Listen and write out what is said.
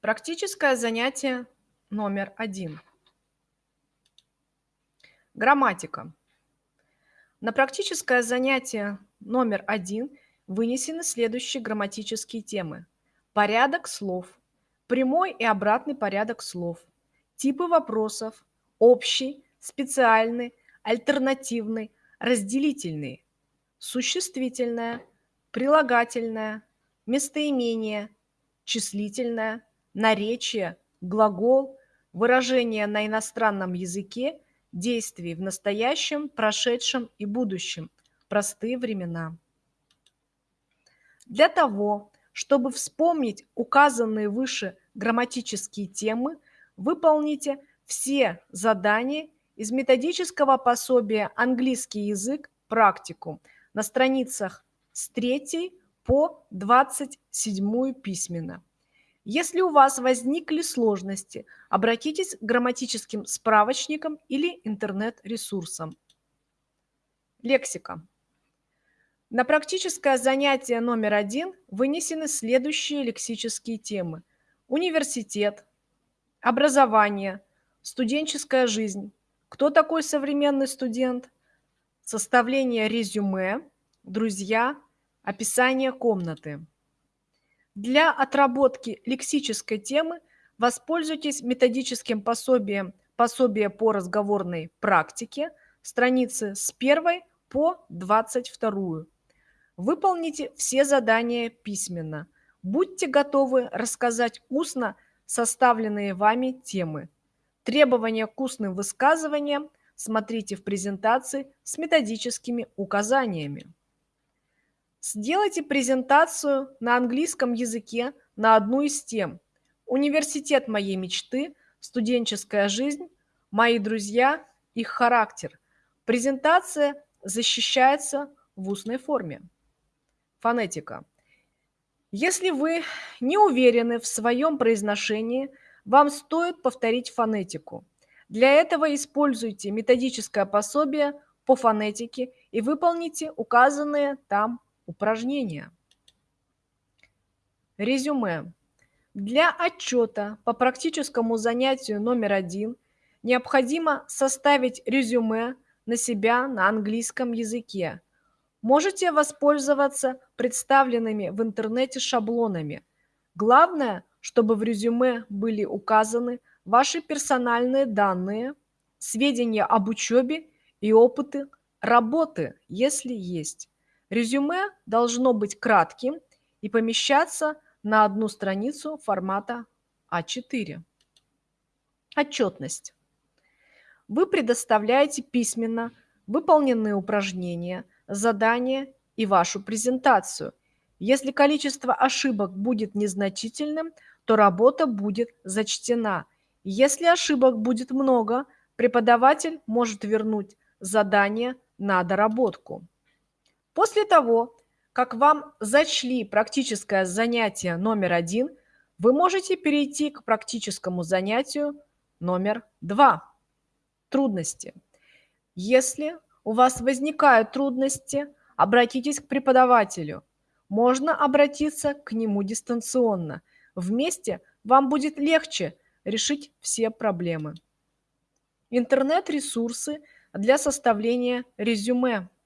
Практическое занятие номер один. Грамматика. На практическое занятие номер один вынесены следующие грамматические темы. Порядок слов, прямой и обратный порядок слов, типы вопросов, общий, специальный, альтернативный, разделительный, существительное, прилагательное, местоимение, числительное, наречие, глагол, выражение на иностранном языке, действий в настоящем, прошедшем и будущем, простые времена. Для того, чтобы вспомнить указанные выше грамматические темы, выполните все задания из методического пособия «Английский язык. Практикум» на страницах с 3 по 27 письменно. Если у вас возникли сложности, обратитесь к грамматическим справочникам или интернет-ресурсам. Лексика. На практическое занятие номер один вынесены следующие лексические темы. Университет, образование, студенческая жизнь, кто такой современный студент, составление резюме, друзья, описание комнаты. Для отработки лексической темы воспользуйтесь методическим пособием «Пособие по разговорной практике», страницы с 1 по 22. Выполните все задания письменно. Будьте готовы рассказать устно составленные вами темы. Требования к устным высказываниям смотрите в презентации с методическими указаниями. Сделайте презентацию на английском языке на одну из тем. Университет моей мечты, студенческая жизнь, мои друзья, их характер. Презентация защищается в устной форме. Фонетика. Если вы не уверены в своем произношении, вам стоит повторить фонетику. Для этого используйте методическое пособие по фонетике и выполните указанные там упражнения. Резюме. Для отчета по практическому занятию номер один необходимо составить резюме на себя на английском языке. Можете воспользоваться представленными в интернете шаблонами. Главное, чтобы в резюме были указаны ваши персональные данные, сведения об учебе и опыты работы, если есть. Резюме должно быть кратким и помещаться на одну страницу формата А4. Отчетность. Вы предоставляете письменно выполненные упражнения, задания и вашу презентацию. Если количество ошибок будет незначительным, то работа будет зачтена. Если ошибок будет много, преподаватель может вернуть задание на доработку. После того, как вам зачли практическое занятие номер один, вы можете перейти к практическому занятию номер два. Трудности. Если у вас возникают трудности, обратитесь к преподавателю. Можно обратиться к нему дистанционно. Вместе вам будет легче решить все проблемы. Интернет-ресурсы для составления резюме –